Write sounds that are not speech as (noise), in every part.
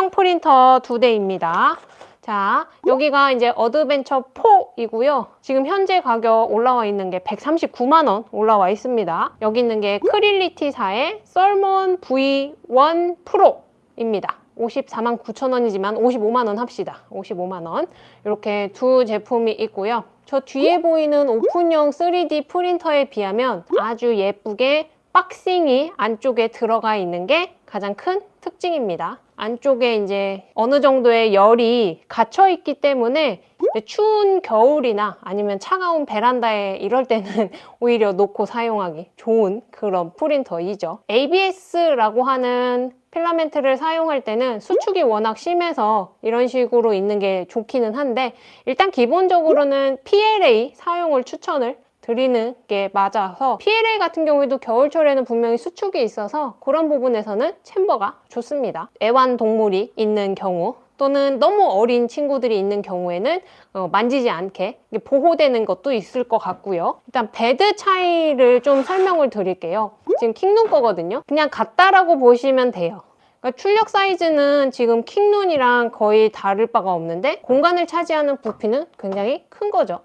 소형 프린터 두 대입니다. 자, 여기가 이제 어드벤처 4이고요. 지금 현재 가격 올라와 있는 게 139만 원 올라와 있습니다. 여기 있는 게 크리얼리티사의 썰문 V1 프로입니다. 54만 9천 원이지만 55만 원 합시다. 55만 원. 이렇게 두 제품이 있고요. 저 뒤에 보이는 open형 3D 프린터에 비하면 아주 예쁘게 boxing이 안쪽에 들어가 있는 게 가장 큰 특징입니다. 안쪽에 이제 어느 정도의 열이 갇혀 있기 때문에 추운 겨울이나 아니면 차가운 베란다에 이럴 때는 (laughs) 오히려 놓고 사용하기 좋은 그런 프린터이죠. ABS라고 하는 필라멘트를 사용할 때는 수축이 워낙 심해서 이런 식으로 있는 게 좋기는 한데 일단 기본적으로는 PLA 사용을 추천을 드리는 게 맞아서 PLA 같은 경우에도 겨울철에는 분명히 수축이 있어서 그런 부분에서는 챔버가 좋습니다. 애완동물이 있는 경우 또는 너무 어린 친구들이 있는 경우에는 어, 만지지 않게 보호되는 것도 있을 것 같고요. 일단 베드 차이를 좀 설명을 드릴게요. 지금 킹눈 거거든요. 그냥 같다라고 보시면 돼요. 그러니까 출력 사이즈는 지금 킹눈이랑 거의 다를 바가 없는데 공간을 차지하는 부피는 굉장히 큰 거죠.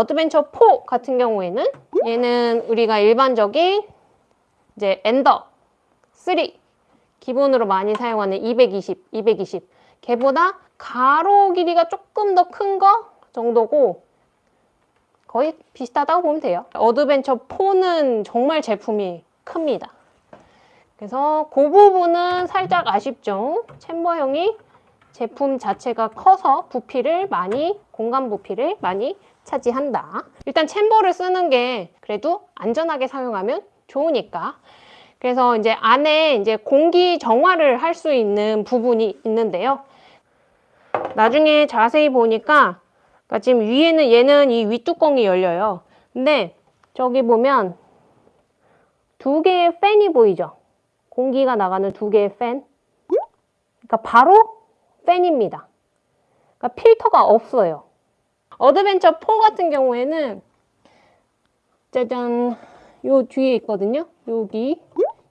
어드벤처 4 같은 경우에는 얘는 우리가 일반적인 이제 엔더 3 기본으로 많이 사용하는 220, 220 걔보다 가로 길이가 조금 더 큰 거 정도고 거의 비슷하다고 보면 돼요. 어드벤처 4는 정말 제품이 큽니다. 그래서 그 부분은 살짝 아쉽죠. chamber형이 제품 자체가 커서 부피를 많이, 공간 부피를 많이 차지한다. 일단 chamber를 쓰는 게 그래도 안전하게 사용하면 좋으니까. 그래서 이제 안에 이제 공기 정화를 할 수 있는 부분이 있는데요. 나중에 자세히 보니까 그러니까 지금 위에는 얘는 이 윗뚜껑이 열려요. 근데 저기 보면 두 개의 팬이 보이죠? 공기가 나가는 두 개의 팬. 그러니까 바로 팬입니다. 그러니까 필터가 없어요. 어드벤처 4 같은 경우에는 짜잔 요 뒤에 있거든요. 여기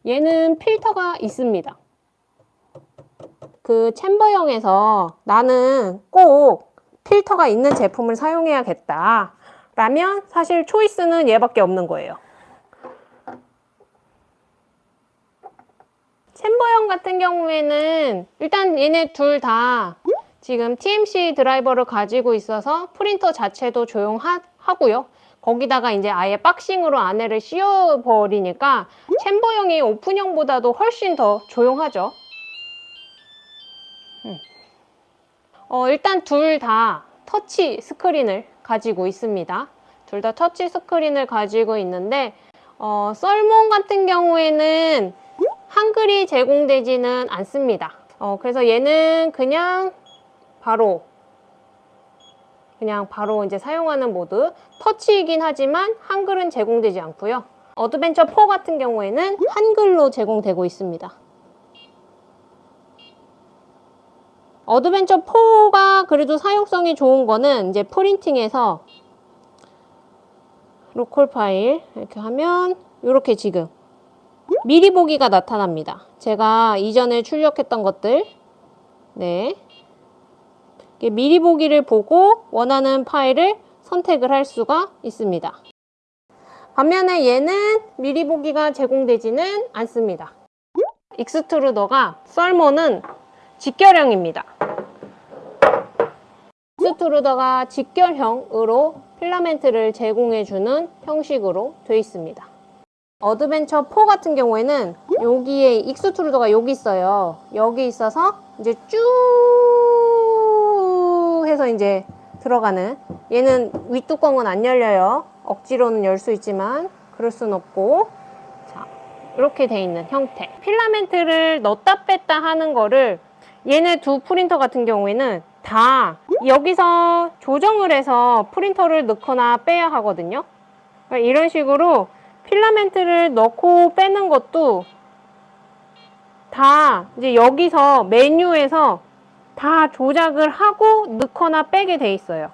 얘는 필터가 있습니다. 그 챔버형에서 나는 꼭 필터가 있는 제품을 사용해야겠다 라면 사실 초이스는 얘밖에 없는 거예요. 챔버형 같은 경우에는 일단 얘네 둘 다 지금 TMC 드라이버를 가지고 있어서 프린터 자체도 조용하고요. 거기다가 이제 아예 박싱으로 안에를 씌워버리니까 챔버형이 오픈형보다도 훨씬 더 조용하죠. 음. 어, 일단 둘 다 터치 스크린을 가지고 있습니다. 둘 다 터치 스크린을 가지고 있는데 어, 썰몬 같은 경우에는 한글이 제공되지는 않습니다. 어, 그래서 얘는 그냥 바로 그냥 바로 이제 사용하는 모두 터치이긴 하지만 한글은 제공되지 않고요. 어드벤처 4 같은 경우에는 한글로 제공되고 있습니다. 어드벤처 4가 그래도 사용성이 좋은 거는 이제 printing에서 local file 이렇게 하면 이렇게 지금 미리 보기가 나타납니다. 제가 이전에 출력했던 것들 네 미리 보기를 보고 원하는 파일을 선택을 할 수가 있습니다. 반면에 얘는 미리 보기가 제공되지는 않습니다. extruder가 썰문은 직결형입니다. extruder가 직결형으로 필라멘트를 제공해주는 형식으로 되어 있습니다. 어드벤처 4 같은 경우에는 여기에 extruder가 여기 있어요. 여기 있어서 이제 쭉 해서 이제 들어가는 얘는 윗뚜껑은 안 열려요. 억지로는 열 수 있지만 그럴 순 없고 자 이렇게 돼 있는 형태 필라멘트를 넣었다 뺐다 하는 거를 얘네 두 프린터 같은 경우에는 다 여기서 조정을 해서 프린터를 넣거나 빼야 하거든요. 그러니까 이런 식으로 필라멘트를 넣고 빼는 것도 다 이제 여기서 메뉴에서 다 조작을 하고 넣거나 빼게 돼 있어요.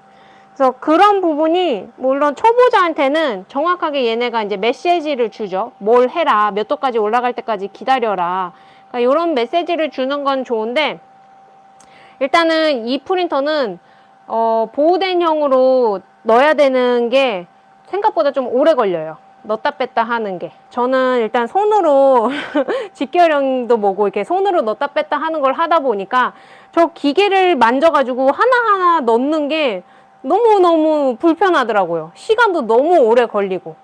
그래서 그런 부분이 물론 초보자한테는 정확하게 얘네가 이제 메시지를 주죠. 뭘 해라. 몇 도까지 올라갈 때까지 기다려라. 그러니까 이런 메시지를 주는 건 좋은데 일단은 이 프린터는 어, 보우덴형으로 넣어야 되는 게 생각보다 좀 오래 걸려요. 넣다 뺐다 하는 게. 저는 일단 손으로 (laughs) 직결형도 뭐고 이렇게 손으로 넣다 뺐다 하는 걸 하다 보니까 저 기계를 만져가지고 하나하나 넣는 게 너무너무 불편하더라고요. 시간도 너무 오래 걸리고.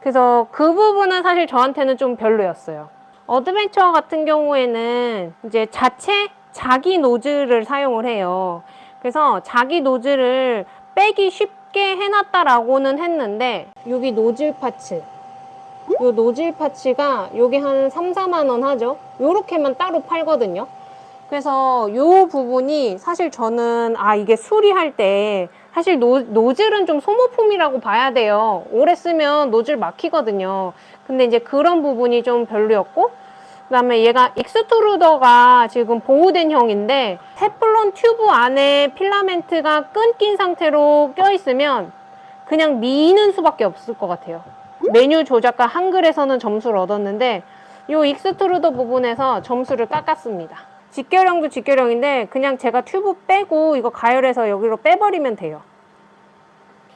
그래서 그 부분은 사실 저한테는 좀 별로였어요. 어드벤처 같은 경우에는 이제 자체 자기 노즐을 사용을 해요. 그래서 자기 노즐을 빼기 쉽게 해놨다라고는 했는데 여기 노즐 parts 요 노즐 parts가 여기 한 3, 4만 원 하죠. 요렇게만 따로 팔거든요. 그래서 요 부분이 사실 저는 아 이게 수리할 때 사실 노, 노즐은 좀 소모품이라고 봐야 돼요. 오래 쓰면 노즐 막히거든요. 근데 이제 그런 부분이 좀 별로였고 그다음에 얘가 extruder가 지금 보우덴형인데 테플론 튜브 안에 필라멘트가 끊긴 상태로 껴있으면 그냥 미는 수밖에 없을 것 같아요. 메뉴 조작과 한글에서는 점수를 얻었는데 이 extruder 부분에서 점수를 깎았습니다. 직결형도 직결형인데 그냥 제가 튜브 빼고 이거 가열해서 여기로 빼버리면 돼요.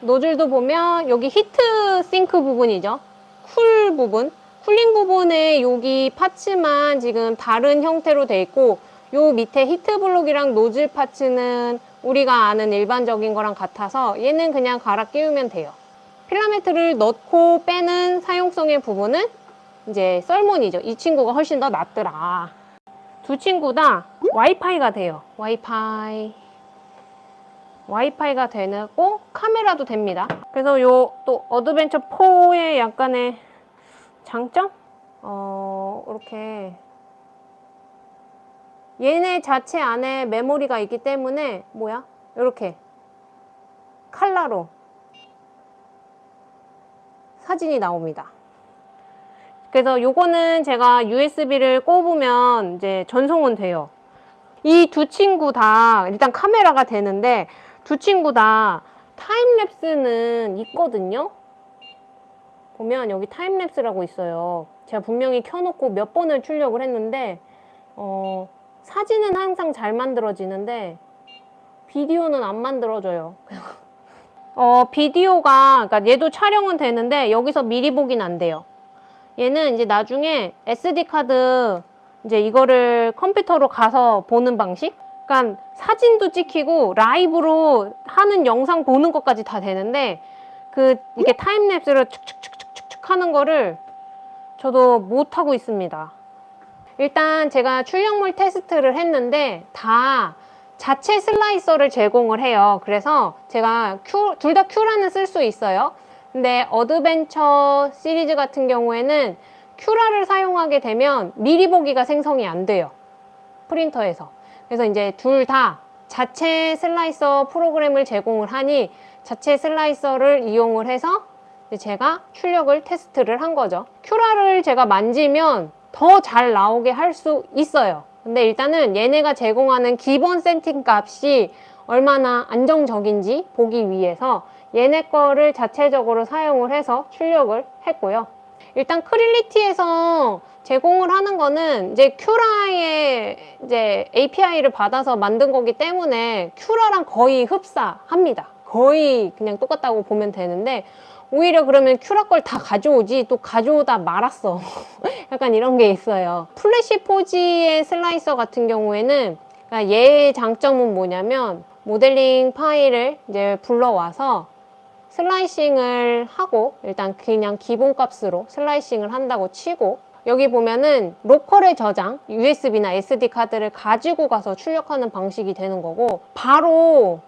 노즐도 보면 여기 heat sink 부분이죠. cool 부분. cooling 부분에 여기 parts만 지금 다른 형태로 돼 있고 요 밑에 heat block이랑 노즐 parts는 우리가 아는 일반적인 거랑 같아서 얘는 그냥 갈아 끼우면 돼요. 필라멘트를 넣고 빼는 사용성의 부분은 이제 Sermoon이죠. 이 친구가 훨씬 더 낫더라. 두 친구 다 와이파이가 돼요. 와이파이. 와이파이가 되고 카메라도 됩니다. 그래서 요 또 Adventure 4의 약간의 장점? 어, 이렇게 얘네 자체 안에 메모리가 있기 때문에 뭐야? 이렇게 칼라로 사진이 나옵니다. 그래서 요거는 제가 USB를 꼽으면 이제 전송은 돼요. 이 두 친구 다 일단 카메라가 되는데 두 친구 다 time-lapse는 있거든요. 보면 여기 time-lapse라고 있어요. 제가 분명히 켜놓고 몇 번을 출력을 했는데 어, 사진은 항상 잘 만들어지는데 비디오는 안 만들어져요. (laughs) 어, 비디오가 그러니까 얘도 촬영은 되는데 여기서 미리 보긴 안 돼요. 얘는 이제 나중에 SD 카드 이제 이거를 컴퓨터로 가서 보는 방식? 그러니까 사진도 찍히고 라이브로 하는 영상 보는 것까지 다 되는데 그 이게 타임랩스를 축축 하는 거를 저도 못 하고 있습니다. 일단 제가 출력물 테스트를 했는데 다 자체 slicer를 제공을 해요. 그래서 제가 둘 다 Cura는 쓸 수 있어요. 근데 Adventure 시리즈 같은 경우에는 Cura를 사용하게 되면 미리 보기가 생성이 안 돼요. 프린터에서. 그래서 이제 둘 다 자체 slicer 프로그램을 제공을 하니 자체 slicer를 이용을 해서 제가 출력을 테스트를 한 거죠. Cura를 제가 만지면 더 잘 나오게 할 수 있어요. 근데 일단은 얘네가 제공하는 기본 세팅 값이 얼마나 안정적인지 보기 위해서 얘네 거를 자체적으로 사용을 해서 출력을 했고요. 일단 Creality에서 제공을 하는 거는 이제 Cura의 이제 API를 받아서 만든 거기 때문에 Cura랑 거의 흡사합니다. 거의 그냥 똑같다고 보면 되는데 오히려 그러면 Cura 걸 다 가져오지 또 가져오다 말았어. (laughs) 약간 이런 게 있어요. Flashforge의 slicer 같은 경우에는 그러니까 얘의 장점은 뭐냐면 모델링 파일을 이제 불러와서 slicing을 하고 일단 그냥 기본값으로 slicing을 한다고 치고 여기 보면은 local에 저장, USB나 SD 카드를 가지고 가서 출력하는 방식이 되는 거고 바로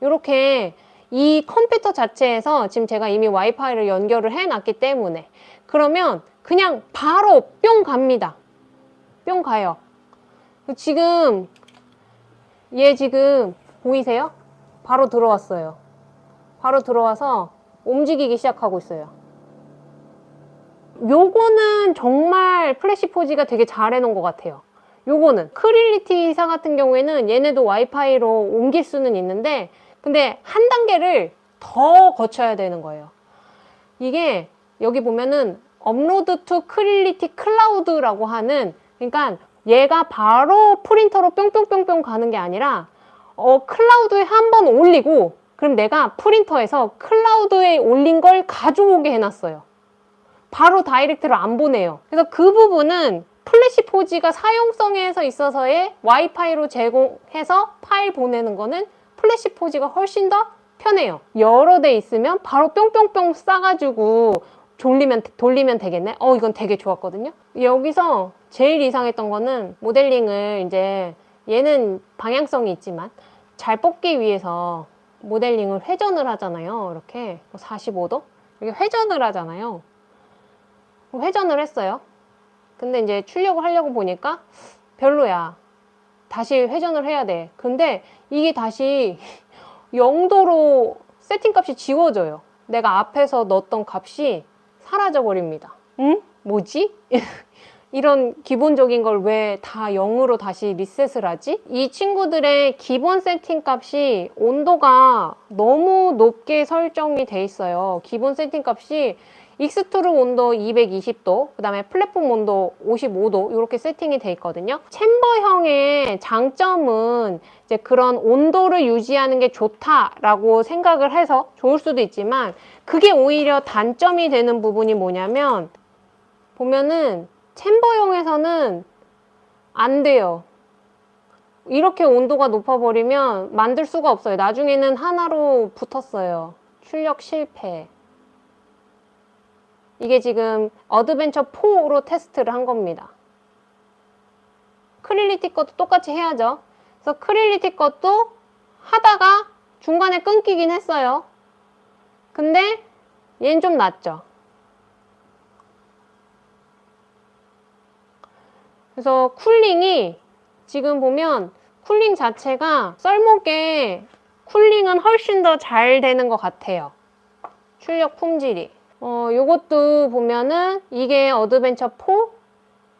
이렇게 이 컴퓨터 자체에서 지금 제가 이미 와이파이를 연결을 해놨기 때문에 그러면 그냥 바로 뿅 갑니다. 뿅 가요. 지금 얘 지금 보이세요? 바로 들어왔어요. 바로 들어와서 움직이기 시작하고 있어요. 요거는 정말 Flashforge가 되게 잘 해놓은 것 같아요. 요거는 Creality사 같은 경우에는 얘네도 와이파이로 옮길 수는 있는데 근데 한 단계를 더 거쳐야 되는 거예요. 이게 여기 보면은 upload to Creality Cloud라고 하는 그러니까 얘가 바로 프린터로 뿅뿅뿅뿅 가는 게 아니라 어, 클라우드에 한 번 올리고 그럼 내가 프린터에서 클라우드에 올린 걸 가져오게 해놨어요. 바로 direct로 안 보내요. 그래서 그 부분은 Flashforge가 사용성에서 있어서의 와이파이로 제공해서 파일 보내는 거는 Flashforge가 훨씬 더 편해요. 여러 대 있으면 바로 뿅뿅뿅 싸가지고 돌리면, 돌리면 되겠네? 어, 이건 되게 좋았거든요. 여기서 제일 이상했던 거는 모델링을 이제 얘는 방향성이 있지만 잘 뽑기 위해서 모델링을 회전을 하잖아요. 이렇게 45도? 이렇게 회전을 하잖아요. 회전을 했어요. 근데 이제 출력을 하려고 보니까 별로야. 다시 회전을 해야 돼. 근데 이게 다시 0도로 세팅 값이 지워져요. 내가 앞에서 넣었던 값이 사라져 버립니다. 응? 뭐지? (laughs) 이런 기본적인 걸 왜 다 0으로 다시 리셋을 하지? 이 친구들의 기본 세팅 값이 온도가 너무 높게 설정이 돼 있어요. 기본 세팅 값이 extruder 온도 220도, 그 다음에 플랫폼 온도 55도 이렇게 세팅이 돼 있거든요. chamber형의 장점은 이제 그런 온도를 유지하는 게 좋다라고 생각을 해서 좋을 수도 있지만 그게 오히려 단점이 되는 부분이 뭐냐면 보면은 chamber형에서는 안 돼요. 이렇게 온도가 높아버리면 만들 수가 없어요. 나중에는 하나로 붙었어요. 출력 실패. 이게 지금 Adventure 4로 테스트를 한 겁니다. Creality 것도 똑같이 해야죠. 그래서 Creality 것도 하다가 중간에 끊기긴 했어요. 근데 얘는 좀 낫죠. 그래서 cooling이 지금 보면 cooling 자체가 Sermoon의 cooling은 훨씬 더 잘 되는 것 같아요. 출력 품질이. 어, 요것도 보면은 이게 Adventure 4,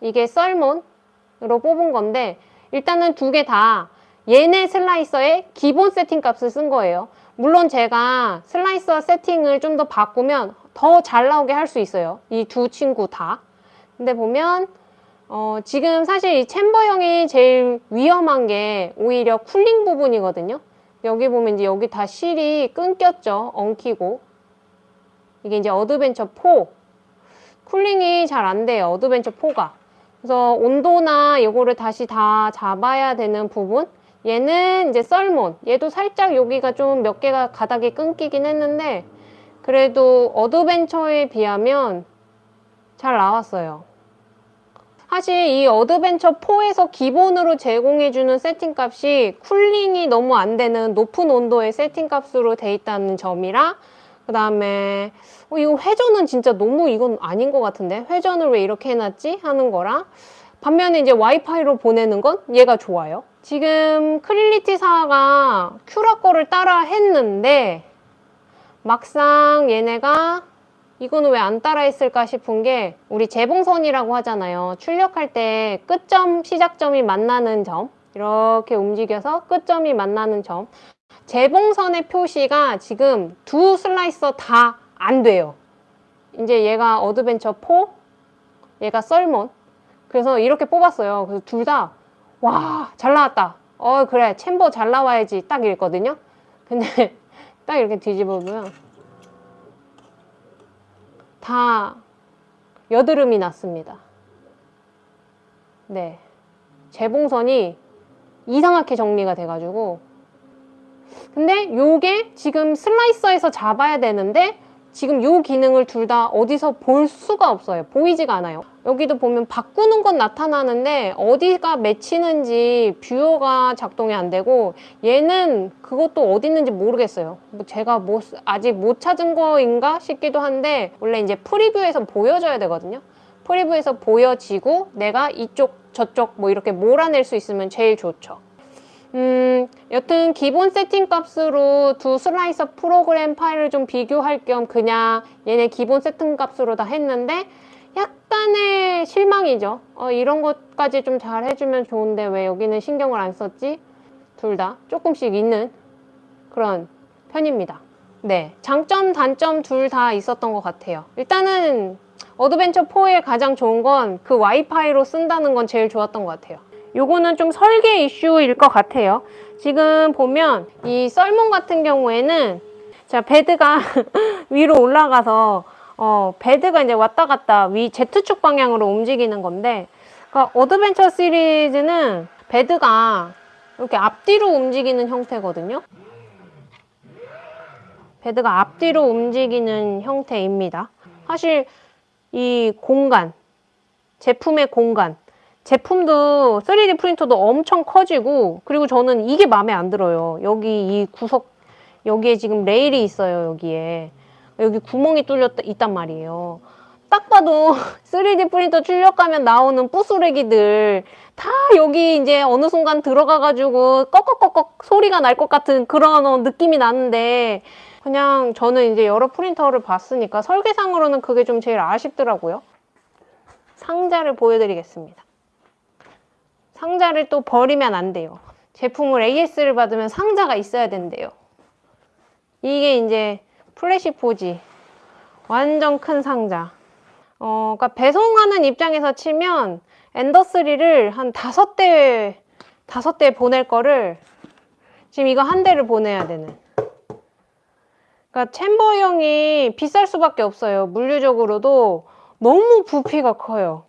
이게 Sermoon으로 뽑은 건데 일단은 두 개 다 얘네 slicer의 기본 세팅 값을 쓴 거예요. 물론 제가 slicer 세팅을 좀 더 바꾸면 더 잘 나오게 할 수 있어요. 이 두 친구 다. 근데 보면 어, 지금 사실 이 chamber형이 제일 위험한 게 오히려 cooling 부분이거든요. 여기 보면 이제 여기 다 실이 끊겼죠. 엉키고. 이게 이제 Adventure 4. cooling이 잘 안 돼요. Adventure 4가. 그래서 온도나 이거를 다시 다 잡아야 되는 부분. 얘는 이제 Sermoon. 얘도 살짝 여기가 좀 몇 개가 가닥이 끊기긴 했는데 그래도 Adventurer에 비하면 잘 나왔어요. 사실 이 Adventurer 4에서 기본으로 제공해주는 세팅값이 cooling이 너무 안 되는 높은 온도의 세팅값으로 돼 있다는 점이라 그 다음에 어, 이거 회전은 진짜 너무 이건 아닌 것 같은데 회전을 왜 이렇게 해놨지? 하는 거랑 반면에 이제 와이파이로 보내는 건 얘가 좋아요. 지금 Creality사가 Cura 거를 따라 했는데 막상 얘네가 이거는 왜 안 따라 했을까 싶은 게 우리 재봉선이라고 하잖아요. 출력할 때 끝점, 시작점이 만나는 점 이렇게 움직여서 끝점이 만나는 점 재봉선의 표시가 지금 두 slicer 다 안 돼요. 이제 얘가 Adventurer 4, 얘가 Sermoon 그래서 이렇게 뽑았어요. 그래서 둘 다 와 잘 나왔다. 어 그래 chamber 잘 나와야지 딱 이랬거든요. 근데 (laughs) 딱 이렇게 뒤집어 보면 다 여드름이 났습니다. 네. 재봉선이 이상하게 정리가 돼가지고 근데 요게 지금 슬라이서에서 잡아야 되는데 지금 요 기능을 둘 다 어디서 볼 수가 없어요. 보이지가 않아요. 여기도 보면 바꾸는 건 나타나는데 어디가 맺히는지 뷰어가 작동이 안 되고 얘는 그것도 어디 있는지 모르겠어요. 뭐 제가 뭐 아직 못 찾은 거인가 싶기도 한데 원래 이제 프리뷰에서 보여줘야 되거든요. 프리뷰에서 보여지고 내가 이쪽 저쪽 뭐 이렇게 몰아낼 수 있으면 제일 좋죠. 음, 여튼 기본 세팅 값으로 두 슬라이서 프로그램 파일을 좀 비교할 겸 그냥 얘네 기본 세팅 값으로 다 했는데 약간의 실망이죠. 어, 이런 것까지 좀 잘 해주면 좋은데 왜 여기는 신경을 안 썼지? 둘 다 조금씩 있는 그런 편입니다. 네, 장점, 단점 둘 다 있었던 것 같아요. 일단은 Adventurer 4의 가장 좋은 건 그 와이파이로 쓴다는 건 제일 좋았던 것 같아요. 요거는 좀 설계 이슈일 것 같아요. 지금 보면 이 Sermoon 같은 경우에는 자 bed가 (laughs) 위로 올라가서 어, bed가 이제 왔다 갔다 위 Z축 방향으로 움직이는 건데 그러니까 Adventurer 시리즈는 bed가 이렇게 앞뒤로 움직이는 형태거든요. bed가 앞뒤로 움직이는 형태입니다. 사실 이 공간, 제품의 공간, 제품도 3D 프린터도 엄청 커지고 그리고 저는 이게 마음에 안 들어요. 여기 이 구석 여기에 지금 레일이 있어요. 여기에 여기 구멍이 뚫려 있단 말이에요. 딱 봐도 (laughs) 3D 프린터 출력하면 나오는 부스레기들 다 여기 이제 어느 순간 들어가가지고 꺽꺽꺽꺽 소리가 날 것 같은 그런 어, 느낌이 나는데 그냥 저는 이제 여러 프린터를 봤으니까 설계상으로는 그게 좀 제일 아쉽더라고요. 상자를 보여드리겠습니다. 상자를 또 버리면 안 돼요. 제품을 AS를 받으면 상자가 있어야 된대요. 이게 이제 Flashforge. 완전 큰 상자. 어, 그러니까 배송하는 입장에서 치면 Ender3를 한 다섯 대, 다섯 대 보낼 거를 지금 이거 한 대를 보내야 되는. 그러니까 chamber형이 비쌀 수밖에 없어요. 물리적으로도 너무 부피가 커요.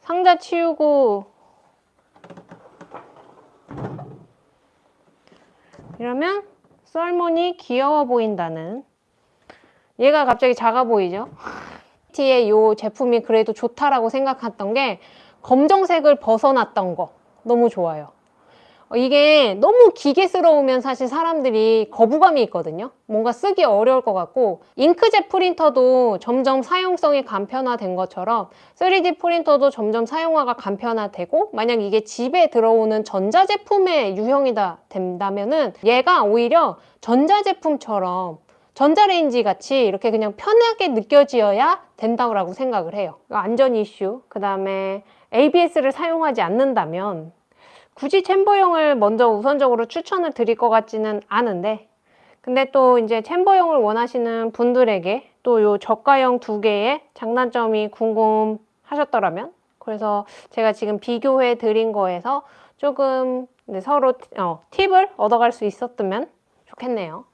상자 치우고 이러면 썰문이 귀여워 보인다는 얘가 갑자기 작아 보이죠? 티의 이 제품이 그래도 좋다라고 생각했던 게 검정색을 벗어났던 거 너무 좋아요. 어, 이게 너무 기계스러우면 사실 사람들이 거부감이 있거든요. 뭔가 쓰기 어려울 것 같고 잉크젯 프린터도 점점 사용성이 간편화된 것처럼 3D 프린터도 점점 사용화가 간편화되고 만약 이게 집에 들어오는 전자제품의 유형이다 된다면 은 얘가 오히려 전자제품처럼 전자레인지 같이 이렇게 그냥 편하게 느껴지어야 된다고 생각을 해요. 안전 이슈, 그 다음에 ABS를 사용하지 않는다면 굳이 챔버형을 먼저 우선적으로 추천을 드릴 것 같지는 않은데 근데 또 이제 챔버형을 원하시는 분들에게 또 요 저가형 두 개의 장단점이 궁금하셨더라면 그래서 제가 지금 비교해 드린 거에서 조금 네, 서로 어, 팁을 얻어갈 수 있었으면 좋겠네요.